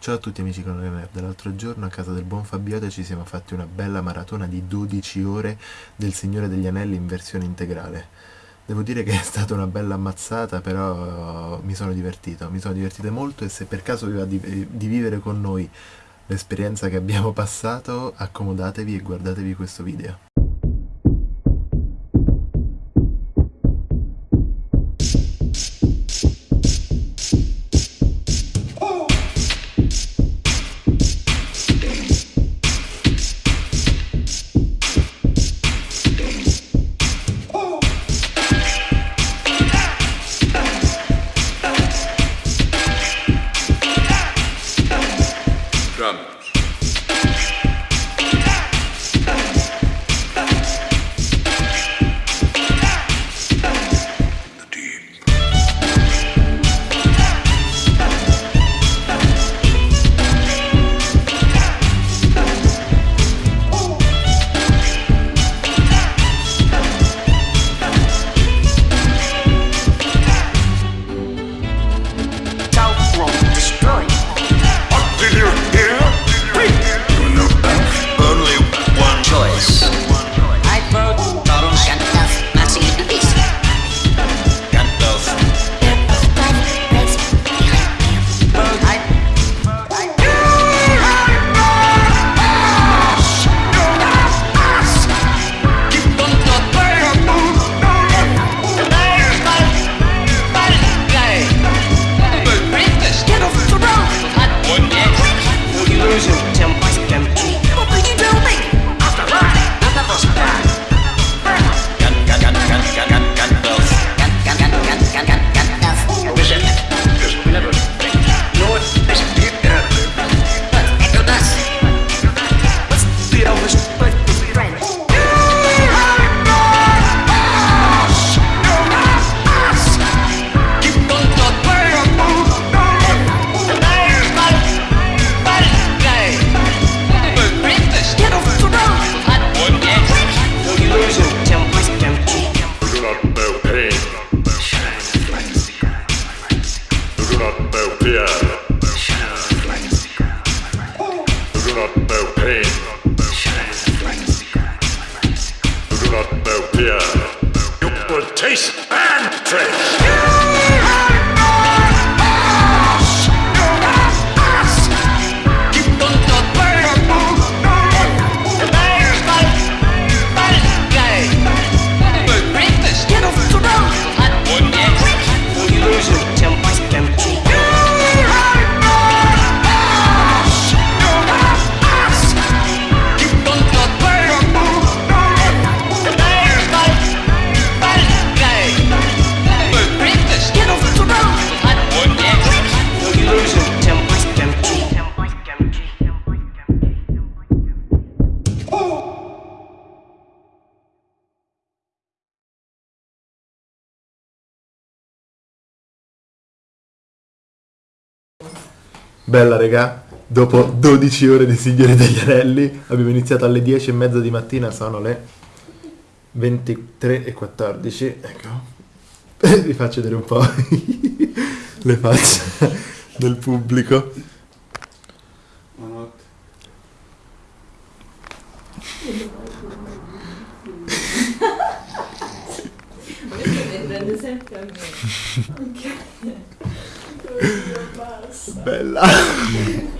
Ciao a tutti amici con le nerd, l'altro giorno a casa del buon Fabiote ci siamo fatti una bella maratona di 12 ore del Signore degli Anelli in versione integrale. Devo dire che è stata una bella ammazzata, però mi sono divertito, mi sono divertito molto e se per caso vi va di, di vivere con noi l'esperienza che abbiamo passato, accomodatevi e guardatevi questo video. Drum. You do not know fear. You will taste and trace. Bella regà, dopo 12 ore di Signore degli Anelli, abbiamo iniziato alle 10 e mezza di mattina, sono le 23 e 14, ecco, vi faccio vedere un po' le facce del pubblico. Buonanotte. prende sempre a me. Bella.